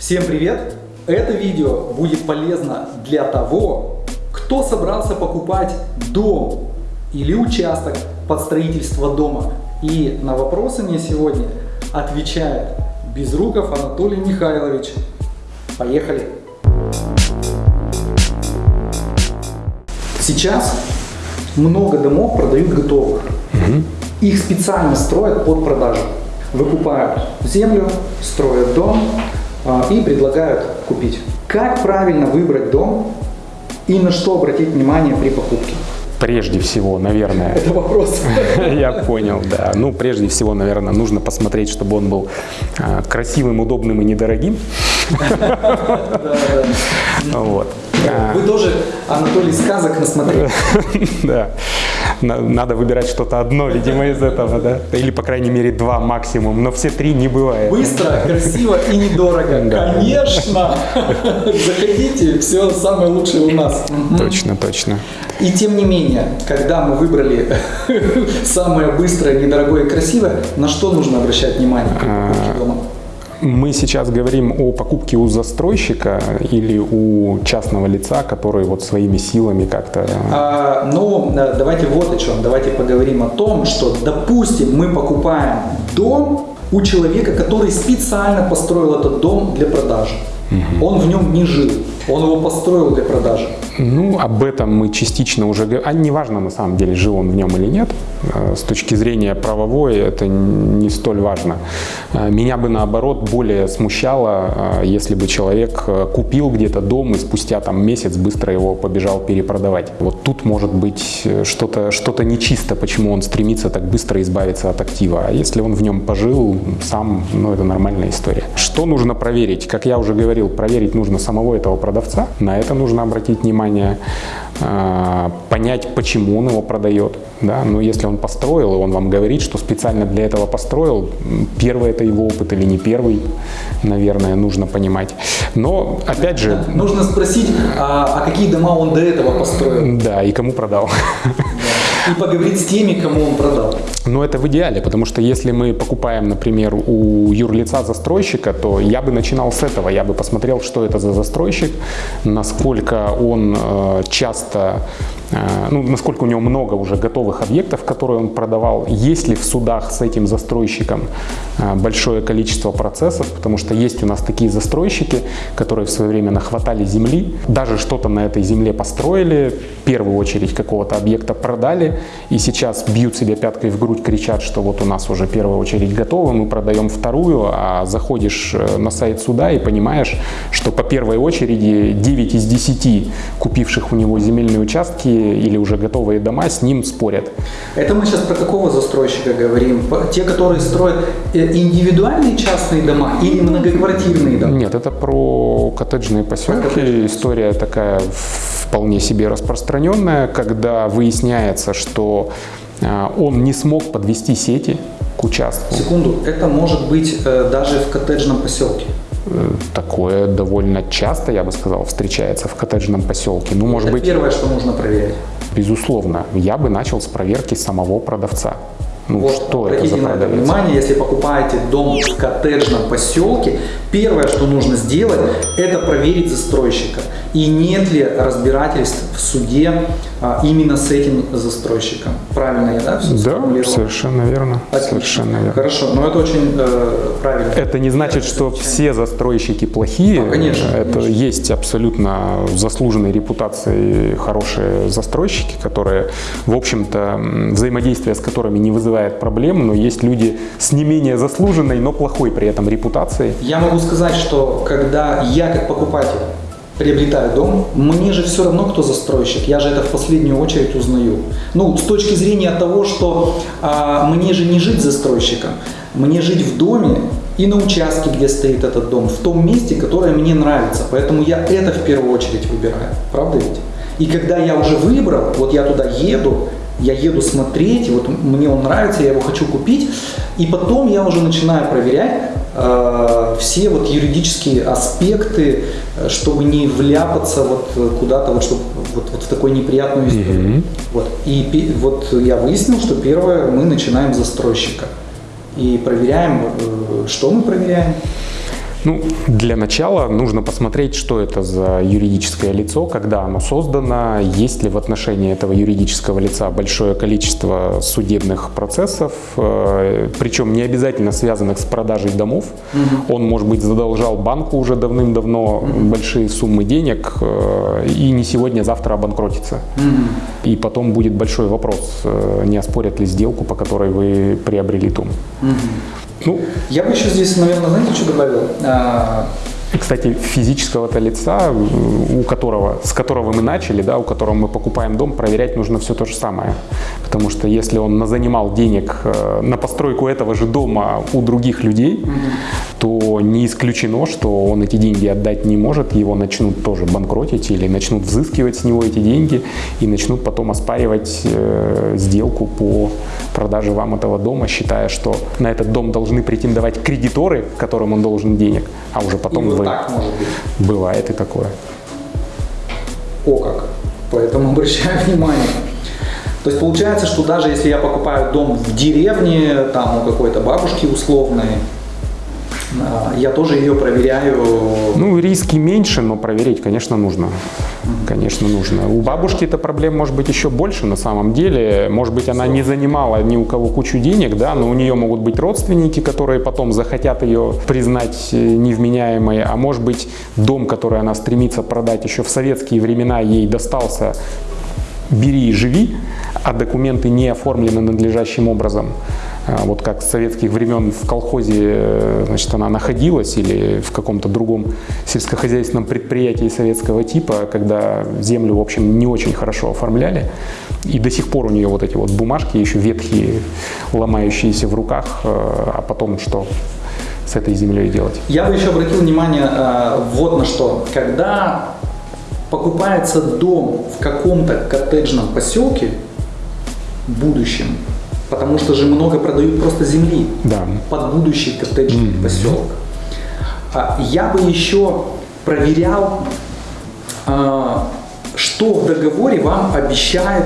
Всем привет! Это видео будет полезно для того, кто собрался покупать дом или участок под строительство дома. И на вопросы мне сегодня отвечает Безруков Анатолий Михайлович. Поехали! Сейчас много домов продают готовых. Их специально строят под продажу. Выкупают землю, строят дом и предлагают купить. Как правильно выбрать дом и на что обратить внимание при покупке? Прежде всего, наверное, Это вопрос. я понял, да. Ну, прежде всего, наверное, нужно посмотреть, чтобы он был а, красивым, удобным и недорогим. Вот. А, Вы тоже, Анатолий, сказок насмотрели. Да. На- Надо выбирать что-то одно, видимо, из этого, да? Или, по крайней мере, два максимум, но все три не бывает. Быстро, красиво и недорого. Да. Конечно! Заходите, все самое лучшее у нас. Точно, точно. И тем не менее, когда мы выбрали самое быстрое, недорогое и красивое, на что нужно обращать внимание при покупке дома? Мы сейчас говорим о покупке у застройщика или у частного лица, который вот своими силами как-то... А, ну, э, давайте вот о чем. Давайте поговорим о том, что, допустим, мы покупаем дом у человека, который специально построил этот дом для продажи. Он в нем не жил, он его построил для продажи. Ну, об этом мы частично уже говорим. А неважно, на самом деле, жил он в нем или нет. Э, С точки зрения правовой это не столь важно. Э, Меня бы, наоборот, более смущало, э, если бы человек купил где-то дом и спустя там месяц быстро его побежал перепродавать. Вот тут может быть что-то что нечисто, почему он стремится так быстро избавиться от актива. А если он в нем пожил сам, ну, это нормальная история. Что нужно проверить? Как я уже говорил, проверить нужно самого этого продавца. На это нужно обратить внимание. А, понять, почему он его продает. Да? Но если он построил, и он вам говорит, что специально для этого построил, первый это его опыт или не первый, наверное, нужно понимать. Но, опять же, Нужно спросить, а, а какие дома он до этого построил, да, и кому продал. И поговорить с теми, кому он продал. Но это в идеале, потому что если мы покупаем, например, у юрлица застройщика, то я бы начинал с этого. Я бы посмотрел, что это за застройщик, насколько он э, часто, э, ну, насколько у него много уже готовых объектов, которые он продавал, есть ли в судах с этим застройщиком э, большое количество процессов, потому что есть у нас такие застройщики, которые в свое время нахватали земли, даже что-то на этой земле построили, в первую очередь какого-то объекта продали, и сейчас бьют себе пяткой в грудь, кричат, что вот у нас уже первая очередь готова, мы продаем вторую, а заходишь э, на сайт суда и понимаешь, что по первой очереди 9 из 10 купивших у него земельные участки или уже готовые дома с ним спорят. Это мы сейчас про какого застройщика говорим? Те, которые строят э, индивидуальные частные дома или многоквартирные дома? Нет, это про коттеджные поселки. коттеджные История такая вполне себе распространенная, когда выясняется, что э, он не смог подвести сети к участку. Секунду, это может быть э, даже в коттеджном поселке. Э, Такое довольно часто, я бы сказал, встречается в коттеджном поселке. Ну, может это быть, первое, что нужно проверять. безусловно, я бы начал с проверки самого продавца. Ну, Вот, что это за на это внимание, если покупаете дом в коттеджном поселке, первое, что нужно сделать, это проверить застройщика. И нет ли разбирательств в суде а, именно с этим застройщиком. Правильно я, да, все Да, совершенно верно. Отлично. Совершенно верно. Хорошо, но это очень э, правильно. Это не значит, что все застройщики плохие. Ну, конечно, Это конечно. есть абсолютно заслуженной репутацией хорошие застройщики, которые, в общем-то, взаимодействие с которыми не вызывает проблем, но есть люди с не менее заслуженной, но плохой при этом репутацией. Я могу сказать, что когда я как покупатель приобретаю дом, мне же все равно, кто застройщик. Я же это в последнюю очередь узнаю. Ну, с точки зрения того, что а, мне же не жить застройщиком, мне жить в доме и на участке, где стоит этот дом, в том месте, которое мне нравится. Поэтому я это в первую очередь выбираю. Правда ведь? И когда я уже выбрал, вот я туда еду, я еду смотреть, вот мне он нравится, я его хочу купить, и потом я уже начинаю проверять э, все вот юридические аспекты, э, чтобы не вляпаться вот куда-то, вот, чтобы вот, вот в такую неприятную историю. Вот. И вот я выяснил, что первое, мы начинаем с застройщика. И проверяем, э, что мы проверяем? Ну, для начала нужно посмотреть, что это за юридическое лицо, когда оно создано, есть ли в отношении этого юридического лица большое количество судебных процессов, э, причем не обязательно связанных с продажей домов. Угу. Он, может быть, задолжал банку уже давным-давно угу. большие суммы денег э, и не сегодня, а завтра обанкротится. Угу. И потом будет большой вопрос, э, не оспорят ли сделку, по которой вы приобрели дом. Угу. Ну, я бы еще здесь, наверное, знаете, что добавил? А, кстати, физического-то лица, у которого, с которого мы начали, да, у которого мы покупаем дом, проверять нужно все то же самое. Потому что если он занимал денег э, на постройку этого же дома у других людей, угу. То не исключено, что он эти деньги отдать не может, его начнут тоже банкротить или начнут взыскивать с него эти деньги и начнут потом оспаривать э, сделку по продаже вам этого дома, считая, что на этот дом должны претендовать кредиторы, которым он должен денег, а уже потом вот так может быть. Бывает и такое. О как. Поэтому обращаю внимание. То есть получается, что даже если я покупаю дом в деревне, там у какой-то бабушки условной, я тоже ее проверяю. Ну, риски меньше, но проверить, конечно, нужно. Конечно, нужно. У бабушки эта проблема может быть еще больше на самом деле. Может быть, она не занимала ни у кого кучу денег, да, но у нее могут быть родственники, которые потом захотят ее признать э, невменяемой. А может быть, дом, который она стремится продать еще в советские времена, ей достался бери и живи, а документы не оформлены надлежащим образом. А, вот как с советских времен в колхозе э, значит, она находилась или в каком-то другом сельскохозяйственном предприятии советского типа, когда землю, в общем, не очень хорошо оформляли. И до сих пор у нее вот эти вот бумажки еще ветхие, ломающиеся в руках, э, а потом что? с этой землей делать. Я бы еще обратил внимание э, вот на что. Когда покупается дом в каком-то коттеджном поселке, будущем, Потому что же много продают просто земли да. под будущий коттеджный mm-hmm. поселок. А, я бы еще проверял, а, что в договоре вам обещает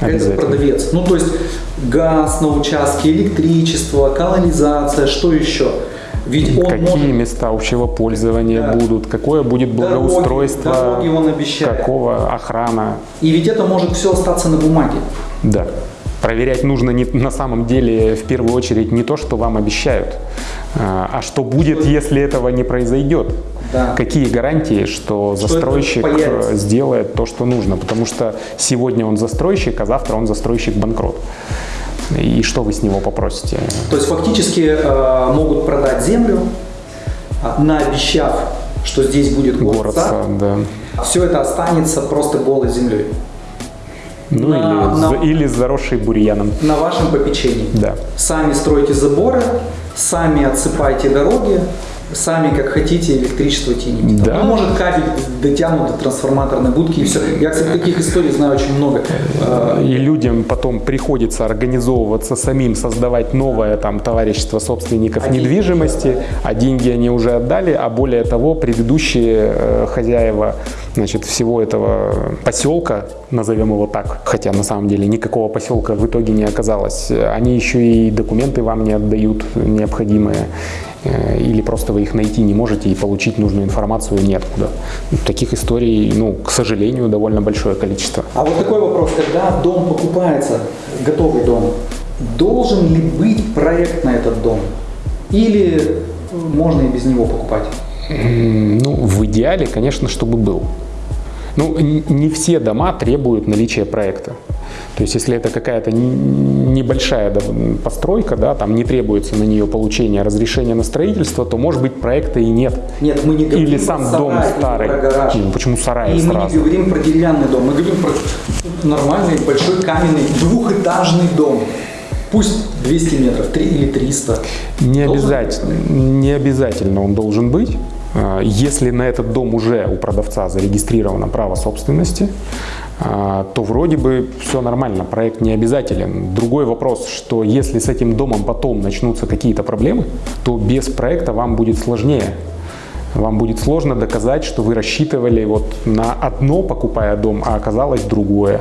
этот продавец. Ну, то есть газ на участке, электричество, канализация, что еще? Ведь он Какие может... места общего пользования да. будут, какое будет благоустройство, дороги, дороги он обещает. какого охрана. И ведь это может все остаться на бумаге. Да. Проверять нужно не, на самом деле в первую очередь не то, что вам обещают, а, а что будет, если этого не произойдет. Да. Какие гарантии, что, что застройщик сделает то, что нужно? Потому что сегодня он застройщик, а завтра он застройщик банкрот. И что вы с него попросите? То есть фактически э, могут продать землю, а, наобещав, что здесь будет город, город сад, да. все это останется просто голой землей. Ну на, или, на, или заросший бурьяном. На вашем попечении. Да. Сами стройте заборы, сами отсыпайте дороги, сами как хотите электричество тяните. Да. Ну, может кабель дотянут до трансформаторной будки и все. Я, кстати, таких историй знаю очень много. И людям потом приходится организовываться самим, создавать новое там товарищество собственников а недвижимости, деньги а деньги они уже отдали, а более того, предыдущие э, хозяева значит, всего этого поселка, назовем его так, хотя на самом деле никакого поселка в итоге не оказалось, они еще и документы вам не отдают необходимые. Э, или просто вы их найти не можете и получить нужную информацию неоткуда. Таких историй, ну, к сожалению, довольно большое количество. А вот такой вопрос, когда дом покупается, готовый дом, должен ли быть проект на этот дом? Или можно и без него покупать? Ну, в идеале, конечно, чтобы был. Ну, не все дома требуют наличия проекта. То есть, если это какая-то небольшая постройка, да, там не требуется на нее получение разрешения на строительство, то, может быть, проекта и нет. Нет, мы не говорим Или сам про дом старый. Про гараж. Ну, почему сарай И сразу? мы не говорим про деревянный дом, мы говорим про нормальный большой каменный двухэтажный дом. Пусть 200 метров, 3 или 300. Не обязательно, не обязательно он должен быть. А, если на этот дом уже у продавца зарегистрировано право собственности, то вроде бы все нормально, проект не обязателен. Другой вопрос, что если с этим домом потом начнутся какие-то проблемы, то без проекта вам будет сложнее. Вам будет сложно доказать, что вы рассчитывали вот на одно, покупая дом, а оказалось другое.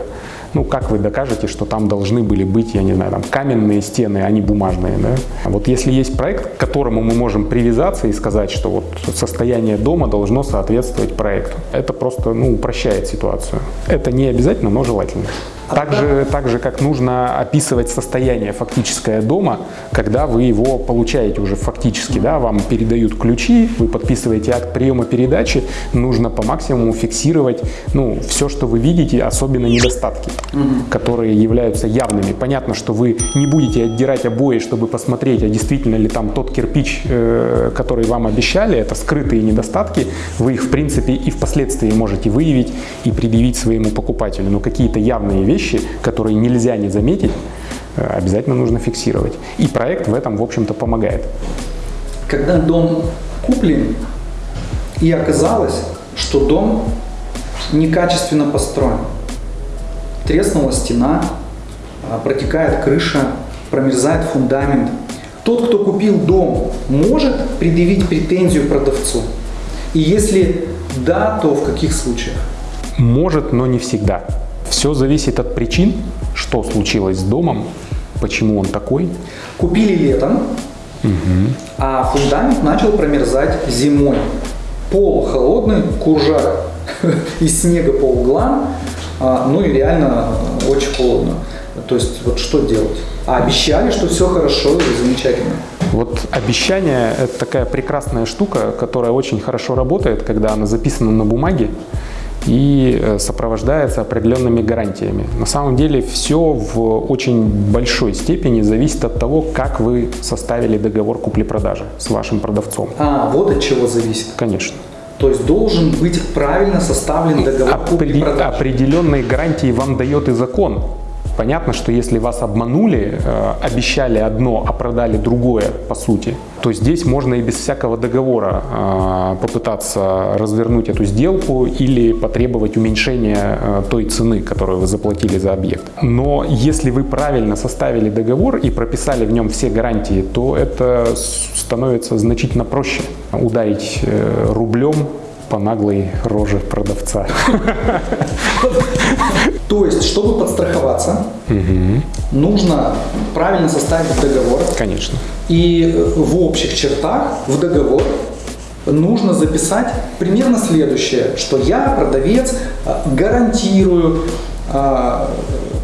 Ну, как вы докажете, что там должны были быть, я не знаю, там каменные стены, а не бумажные, да? Вот если есть проект, к которому мы можем привязаться и сказать, что вот состояние дома должно соответствовать проекту, это просто, ну, упрощает ситуацию. Это не обязательно, но желательно. Так же, так же, как нужно описывать состояние фактическое дома, когда вы его получаете уже фактически, да, вам передают ключи, вы подписываете акт приема передачи, нужно по максимуму фиксировать, ну, все, что вы видите, особенно недостатки, угу. которые являются явными. Понятно, что вы не будете отдирать обои, чтобы посмотреть, а действительно ли там тот кирпич, э, который вам обещали, это скрытые недостатки, вы их, в принципе, и впоследствии можете выявить и предъявить своему покупателю, но какие-то явные вещи вещи, которые нельзя не заметить, э, обязательно нужно фиксировать. И проект в этом, в общем-то, помогает. Когда дом куплен, и оказалось, что дом некачественно построен. Треснула стена, а, протекает крыша, промерзает фундамент. Тот, кто купил дом, может предъявить претензию продавцу? И если да, то в каких случаях? Может, но не всегда. Все зависит от причин, что случилось с домом, почему он такой. Купили летом, угу. а фундамент начал промерзать зимой. Пол холодный, куржак из снега по углам, а, ну и реально очень холодно. То есть вот что делать? А обещали, что все хорошо и замечательно. Вот обещание – это такая прекрасная штука, которая очень хорошо работает, когда она записана на бумаге и э, сопровождается определенными гарантиями. На самом деле все в очень большой степени зависит от того, как вы составили договор купли-продажи с вашим продавцом. А, вот от чего зависит? Конечно. То есть должен быть правильно составлен договор купли-продажи? Определенные гарантии вам дает и закон. Понятно, что если вас обманули, э, обещали одно, а продали другое, по сути, то здесь можно и без всякого договора э, попытаться развернуть эту сделку или потребовать уменьшения э, той цены, которую вы заплатили за объект. Но если вы правильно составили договор и прописали в нем все гарантии, то это становится значительно проще ударить рублем по наглой роже продавца. То есть, чтобы подстраховаться, нужно правильно составить договор. Конечно. И в общих чертах в договор нужно записать примерно следующее, что я, продавец, гарантирую а,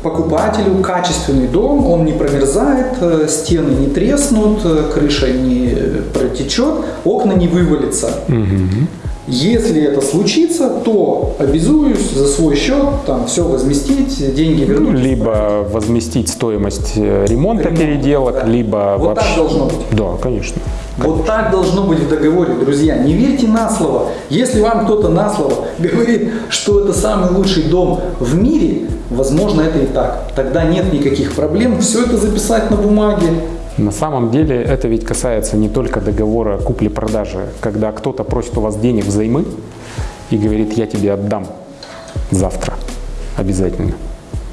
покупателю качественный дом, он не промерзает, э, стены не треснут, э, крыша не протечет, окна не вывалятся. Угу. Если это случится, то обязуюсь за свой счет там все возместить, деньги ну, вернуть. Либо возместить стоимость э, ремонта Ремонт, переделок, да. либо вот вообще... так должно быть. Да, конечно. Вот так должно быть в договоре, друзья. Не верьте на слово. Если вам кто-то на слово говорит, что это самый лучший дом в мире, возможно, это и так. Тогда нет никаких проблем. Все это записать на бумаге, на самом деле это ведь касается не только договора купли-продажи, когда кто-то просит у вас денег взаймы и говорит, я тебе отдам завтра обязательно,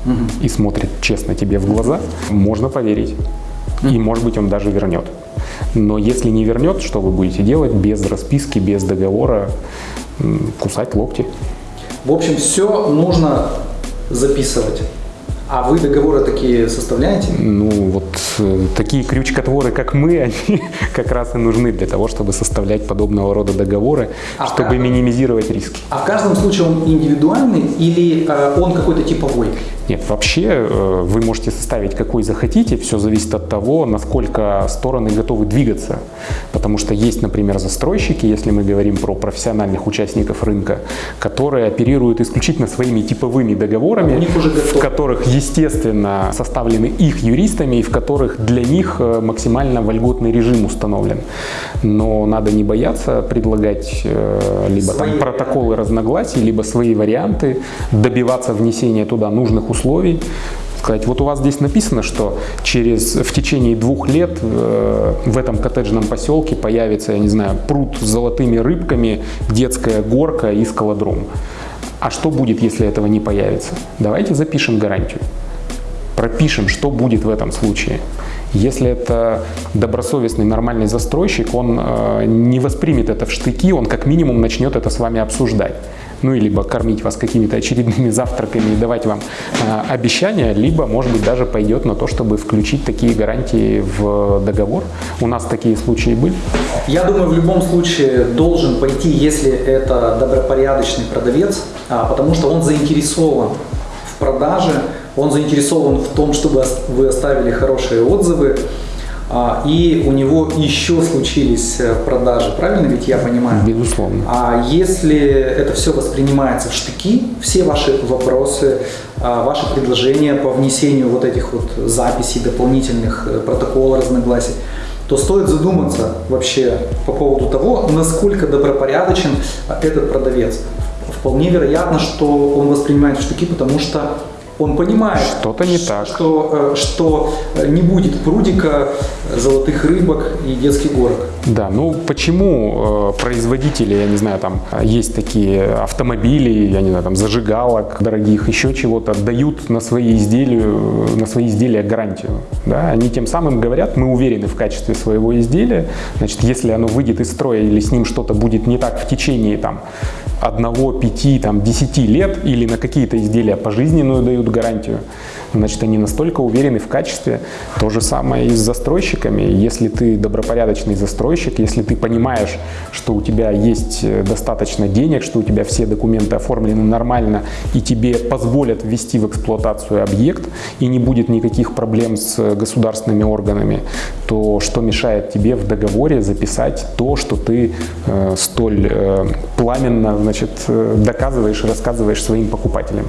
угу. и смотрит честно тебе в глаза, можно поверить. Угу. И может быть он даже вернет. Но если не вернет, что вы будете делать без расписки, без договора, кусать локти. В общем, все нужно записывать. А вы договоры такие составляете? Ну, вот э, такие крючкотворы, как мы, они как раз и нужны для того, чтобы составлять подобного рода договоры, а чтобы как... минимизировать риски. А в каждом случае он индивидуальный или э, он какой-то типовой? Нет, вообще э, вы можете составить какой захотите, все зависит от того, насколько стороны готовы двигаться. Потому что есть, например, застройщики, если мы говорим про профессиональных участников рынка, которые оперируют исключительно своими типовыми договорами, в которых, естественно, составлены их юристами и в которых для них э, максимально вольготный режим установлен. Но надо не бояться предлагать э, либо свои там протоколы разногласий, либо свои варианты, добиваться внесения туда нужных условий условий, сказать, вот у вас здесь написано, что через, в течение двух лет э, в этом коттеджном поселке появится, я не знаю, пруд с золотыми рыбками, детская горка и скалодром. А что будет, если этого не появится? Давайте запишем гарантию. Пропишем, что будет в этом случае. Если это добросовестный, нормальный застройщик, он э, не воспримет это в штыки, он как минимум начнет это с вами обсуждать. Ну, и либо кормить вас какими-то очередными завтраками и давать вам э, обещания, либо, может быть, даже пойдет на то, чтобы включить такие гарантии в договор. У нас такие случаи были. Я думаю, в любом случае должен пойти, если это добропорядочный продавец, а, потому что он заинтересован в продаже, он заинтересован в том, чтобы вы оставили хорошие отзывы, и у него еще случились э, продажи, правильно ведь я понимаю? Безусловно. А если это все воспринимается в штыки, все ваши вопросы, а, ваши предложения по внесению вот этих вот записей, дополнительных э, протоколов разногласий, то стоит задуматься вообще по поводу того, насколько добропорядочен этот продавец. Вполне вероятно, что он воспринимает в штыки, потому что он понимает, что-то не так, что, э, что не будет прудика, золотых рыбок и детских горок. Да, ну почему э, производители, я не знаю, там есть такие автомобили, я не знаю, там зажигалок дорогих, еще чего-то, дают на свои изделия, на свои изделия гарантию. Да? Они тем самым говорят, мы уверены в качестве своего изделия, значит, если оно выйдет из строя или с ним что-то будет не так в течение там одного, пяти, там, десяти лет или на какие-то изделия пожизненную дают гарантию, значит, они настолько уверены в качестве. То же самое и с застройщиками. Если ты добропорядочный застройщик, если ты понимаешь, что у тебя есть э, достаточно денег, что у тебя все документы оформлены нормально и тебе позволят ввести в эксплуатацию объект и не будет никаких проблем с государственными органами, то что мешает тебе в договоре записать то, что ты э, столь э, пламенно значит, э, доказываешь и рассказываешь своим покупателям.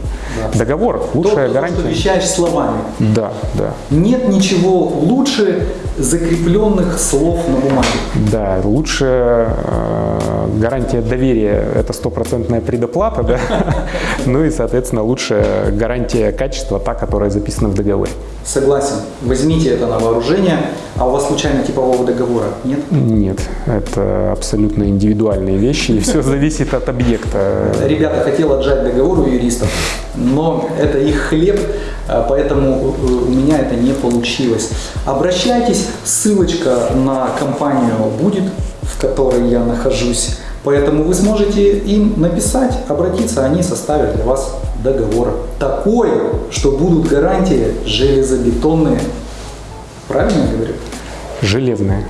Да. Договор – лучшая то, гарантия. То, что словами. Да, да. Нет ничего лучше закрепленных слов на бумаге. Да, лучше э, гарантия доверия – это стопроцентная предоплата, да? ну и, соответственно, лучше гарантия качества, та, которая записана в договоре. Согласен. Возьмите это на вооружение. А у вас случайно типового договора нет? Нет, это абсолютно индивидуальные вещи, и все зависит от объекта. Ребята, хотел отжать договор у юристов, но это их хлеб, а поэтому у меня это не получилось. Обращайтесь, ссылочка на компанию будет, в которой я нахожусь. Поэтому вы сможете им написать, обратиться, они составят для вас договор. Такой, что будут гарантии железобетонные. Правильно я говорю? Железные.